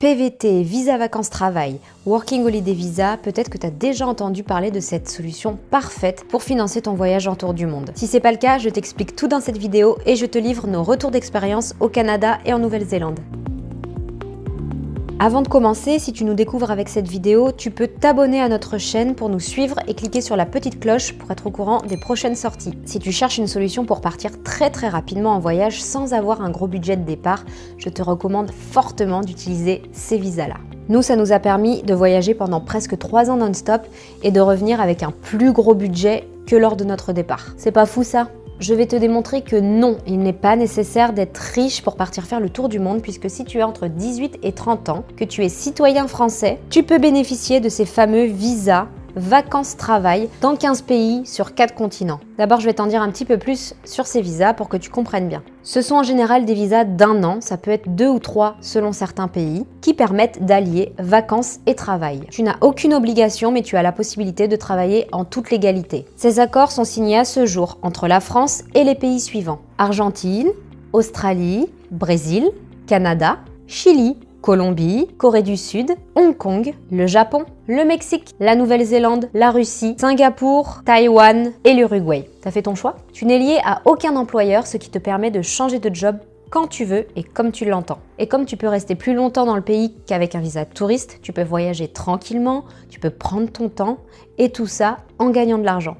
PVT, Visa Vacances Travail, Working Holiday Visa, peut-être que tu as déjà entendu parler de cette solution parfaite pour financer ton voyage en tour du monde. Si c'est pas le cas, je t'explique tout dans cette vidéo et je te livre nos retours d'expérience au Canada et en Nouvelle-Zélande. Avant de commencer, si tu nous découvres avec cette vidéo, tu peux t'abonner à notre chaîne pour nous suivre et cliquer sur la petite cloche pour être au courant des prochaines sorties. Si tu cherches une solution pour partir très très rapidement en voyage sans avoir un gros budget de départ, je te recommande fortement d'utiliser ces visas-là. Nous, ça nous a permis de voyager pendant presque 3 ans non-stop et de revenir avec un plus gros budget que lors de notre départ. C'est pas fou ça? Je vais te démontrer que non, il n'est pas nécessaire d'être riche pour partir faire le tour du monde puisque si tu as entre 18 et 30 ans, que tu es citoyen français, tu peux bénéficier de ces fameux visas vacances-travail dans 15 pays sur 4 continents. D'abord, je vais t'en dire un petit peu plus sur ces visas pour que tu comprennes bien. Ce sont en général des visas d'un an, ça peut être deux ou trois selon certains pays, qui permettent d'allier vacances et travail. Tu n'as aucune obligation, mais tu as la possibilité de travailler en toute légalité. Ces accords sont signés à ce jour entre la France et les pays suivants. Argentine, Australie, Brésil, Canada, Chili, Colombie, Corée du Sud, Hong Kong, le Japon, le Mexique, la Nouvelle-Zélande, la Russie, Singapour, Taïwan et l'Uruguay. T'as fait ton choix? Tu n'es lié à aucun employeur, ce qui te permet de changer de job quand tu veux et comme tu l'entends. Et comme tu peux rester plus longtemps dans le pays qu'avec un visa touriste, tu peux voyager tranquillement, tu peux prendre ton temps et tout ça en gagnant de l'argent.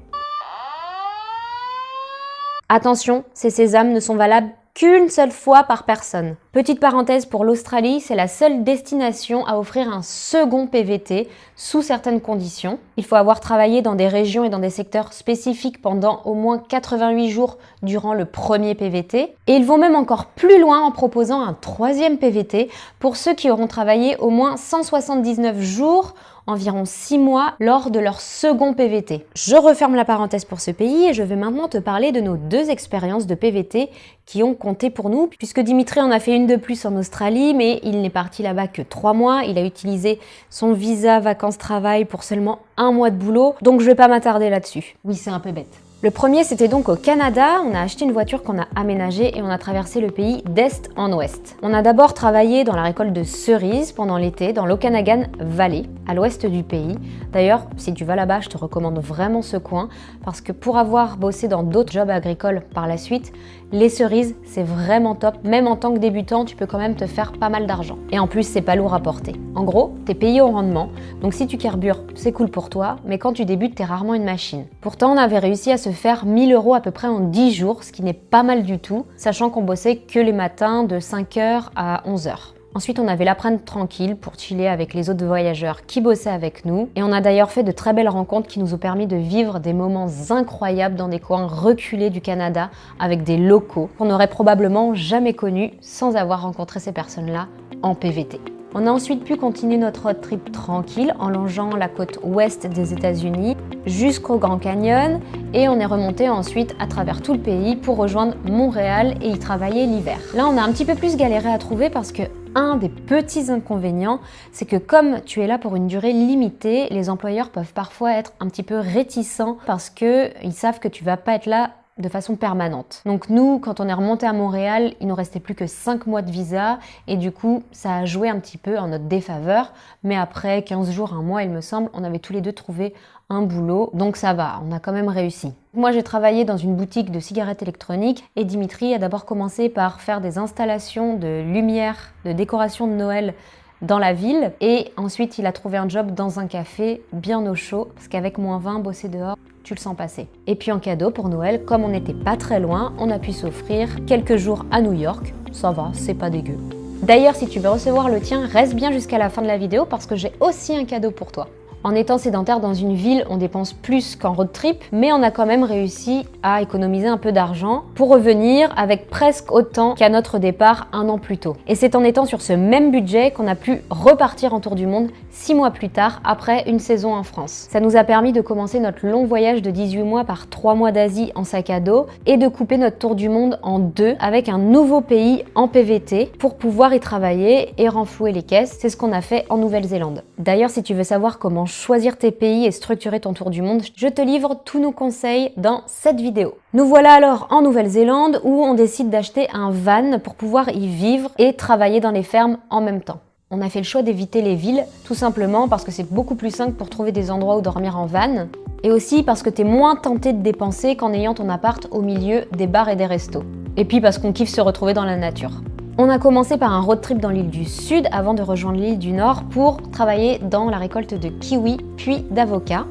Attention, ces sésames ne sont valables qu'une seule fois par personne. Petite parenthèse pour l'Australie, c'est la seule destination à offrir un second PVT sous certaines conditions. Il faut avoir travaillé dans des régions et dans des secteurs spécifiques pendant au moins 88 jours durant le premier PVT. Et ils vont même encore plus loin en proposant un troisième PVT pour ceux qui auront travaillé au moins 179 jours environ 6 mois lors de leur second PVT. Je referme la parenthèse pour ce pays et je vais maintenant te parler de nos deux expériences de PVT qui ont compté pour nous, puisque Dimitri en a fait une de plus en Australie, mais il n'est parti là-bas que 3 mois. Il a utilisé son visa vacances-travail pour seulement un mois de boulot, donc je vais pas m'attarder là-dessus. Oui, c'est un peu bête. Le premier, c'était donc au Canada. On a acheté une voiture qu'on a aménagée et on a traversé le pays d'est en ouest. On a d'abord travaillé dans la récolte de cerises pendant l'été dans l'Okanagan Valley, à l'ouest du pays. D'ailleurs, si tu vas là-bas, je te recommande vraiment ce coin parce que pour avoir bossé dans d'autres jobs agricoles par la suite, les cerises, c'est vraiment top. Même en tant que débutant, tu peux quand même te faire pas mal d'argent. Et en plus, c'est pas lourd à porter. En gros, t'es payé au rendement, donc si tu carbures, c'est cool pour toi, mais quand tu débutes, t'es rarement une machine. Pourtant, on avait réussi à se faire 1000 euros à peu près en 10 jours, ce qui n'est pas mal du tout, sachant qu'on bossait que les matins de 5h à 11h. Ensuite, on avait l'après-midi tranquille pour chiller avec les autres voyageurs qui bossaient avec nous. Et on a d'ailleurs fait de très belles rencontres qui nous ont permis de vivre des moments incroyables dans des coins reculés du Canada avec des locaux qu'on n'aurait probablement jamais connus sans avoir rencontré ces personnes-là en PVT. On a ensuite pu continuer notre road trip tranquille en longeant la côte ouest des États-Unis jusqu'au Grand Canyon et on est remonté ensuite à travers tout le pays pour rejoindre Montréal et y travailler l'hiver. Là, on a un petit peu plus galéré à trouver parce que un des petits inconvénients, c'est que comme tu es là pour une durée limitée, les employeurs peuvent parfois être un petit peu réticents parce qu'ils savent que tu vas pas être là de façon permanente. Donc nous, quand on est remonté à Montréal, il nous restait plus que 5 mois de visa et du coup, ça a joué un petit peu en notre défaveur. Mais après 15 jours, un mois, il me semble, on avait tous les deux trouvé un boulot, donc ça va, on a quand même réussi. Moi, j'ai travaillé dans une boutique de cigarettes électroniques et Dimitri a d'abord commencé par faire des installations de lumière, de décoration de Noël dans la ville et ensuite il a trouvé un job dans un café bien au chaud parce qu'avec moins 20 bosser dehors tu le sens passer. Et puis en cadeau pour Noël, comme on n'était pas très loin, on a pu s'offrir quelques jours à New York. Ça va, c'est pas dégueu. D'ailleurs, si tu veux recevoir le tien, reste bien jusqu'à la fin de la vidéo parce que j'ai aussi un cadeau pour toi. En étant sédentaire dans une ville, on dépense plus qu'en road trip, mais on a quand même réussi à économiser un peu d'argent pour revenir avec presque autant qu'à notre départ un an plus tôt. Et c'est en étant sur ce même budget qu'on a pu repartir en tour du monde six mois plus tard, après une saison en France. Ça nous a permis de commencer notre long voyage de 18 mois par 3 mois d'Asie en sac à dos et de couper notre tour du monde en deux avec un nouveau pays en PVT pour pouvoir y travailler et renflouer les caisses. C'est ce qu'on a fait en Nouvelle-Zélande. D'ailleurs, si tu veux savoir comment choisir tes pays et structurer ton tour du monde, je te livre tous nos conseils dans cette vidéo. Nous voilà alors en Nouvelle-Zélande où on décide d'acheter un van pour pouvoir y vivre et travailler dans les fermes en même temps. On a fait le choix d'éviter les villes, tout simplement parce que c'est beaucoup plus simple pour trouver des endroits où dormir en van, et aussi parce que t'es moins tenté de dépenser qu'en ayant ton appart au milieu des bars et des restos. Et puis parce qu'on kiffe se retrouver dans la nature. On a commencé par un road trip dans l'île du Sud avant de rejoindre l'île du Nord pour travailler dans la récolte de kiwis puis d'avocats.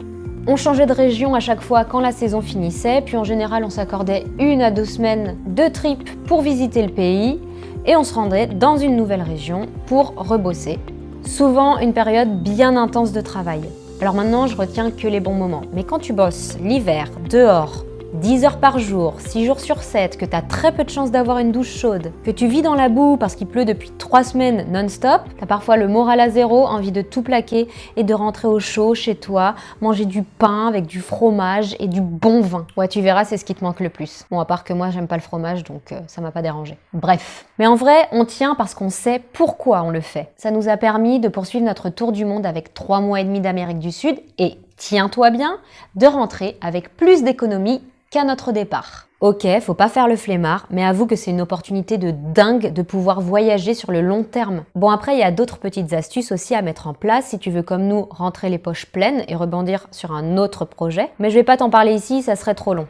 On changeait de région à chaque fois quand la saison finissait, puis en général on s'accordait une à deux semaines de trip pour visiter le pays et on se rendait dans une nouvelle région pour rebosser. Souvent une période bien intense de travail. Alors maintenant je retiens que les bons moments, mais quand tu bosses l'hiver, dehors, 10 heures par jour, 6 jours sur 7, que tu as très peu de chances d'avoir une douche chaude, que tu vis dans la boue parce qu'il pleut depuis 3 semaines non-stop, tu as parfois le moral à zéro, envie de tout plaquer et de rentrer au chaud chez toi, manger du pain avec du fromage et du bon vin. Ouais, tu verras, c'est ce qui te manque le plus. Bon, à part que moi, j'aime pas le fromage, donc euh, ça m'a pas dérangé. Bref. Mais en vrai, on tient parce qu'on sait pourquoi on le fait. Ça nous a permis de poursuivre notre tour du monde avec 3 mois et demi d'Amérique du Sud et tiens-toi bien, de rentrer avec plus d'économies qu'à notre départ. Ok, faut pas faire le flemmard, mais avoue que c'est une opportunité de dingue de pouvoir voyager sur le long terme. Bon après, il y a d'autres petites astuces aussi à mettre en place si tu veux comme nous rentrer les poches pleines et rebondir sur un autre projet, mais je vais pas t'en parler ici, ça serait trop long.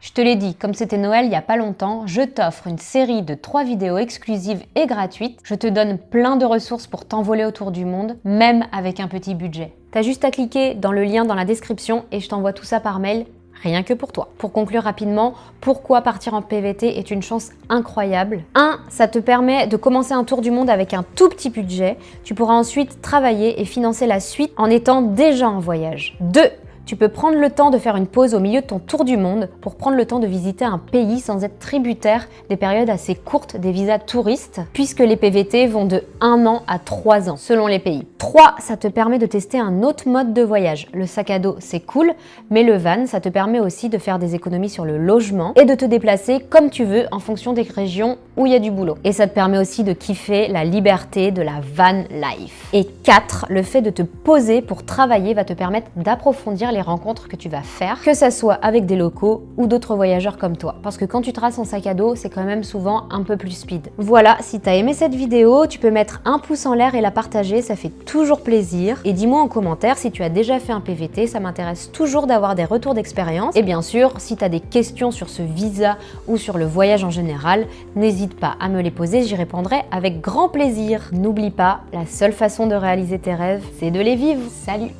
Je te l'ai dit, comme c'était Noël il y a pas longtemps, je t'offre une série de 3 vidéos exclusives et gratuites. Je te donne plein de ressources pour t'envoler autour du monde, même avec un petit budget. T'as juste à cliquer dans le lien dans la description et je t'envoie tout ça par mail rien que pour toi. Pour conclure rapidement, pourquoi partir en PVT est une chance incroyable 1. Ça te permet de commencer un tour du monde avec un tout petit budget. Tu pourras ensuite travailler et financer la suite en étant déjà en voyage. 2 tu peux prendre le temps de faire une pause au milieu de ton tour du monde pour prendre le temps de visiter un pays sans être tributaire des périodes assez courtes des visas touristes, puisque les PVT vont de 1 an à 3 ans, selon les pays. 3. Ça te permet de tester un autre mode de voyage. Le sac à dos, c'est cool, mais le van, ça te permet aussi de faire des économies sur le logement et de te déplacer comme tu veux en fonction des régions où il y a du boulot. Et ça te permet aussi de kiffer la liberté de la van life. Et 4. Le fait de te poser pour travailler va te permettre d'approfondir les rencontres que tu vas faire, que ça soit avec des locaux ou d'autres voyageurs comme toi. Parce que quand tu traces en sac à dos, c'est quand même souvent un peu plus speed. Voilà, si t'as aimé cette vidéo, tu peux mettre un pouce en l'air et la partager, ça fait toujours plaisir. Et dis-moi en commentaire si tu as déjà fait un PVT, ça m'intéresse toujours d'avoir des retours d'expérience. Et bien sûr, si tu as des questions sur ce visa ou sur le voyage en général, n'hésite pas à me les poser, j'y répondrai avec grand plaisir. N'oublie pas, la seule façon de réaliser tes rêves, c'est de les vivre. Salut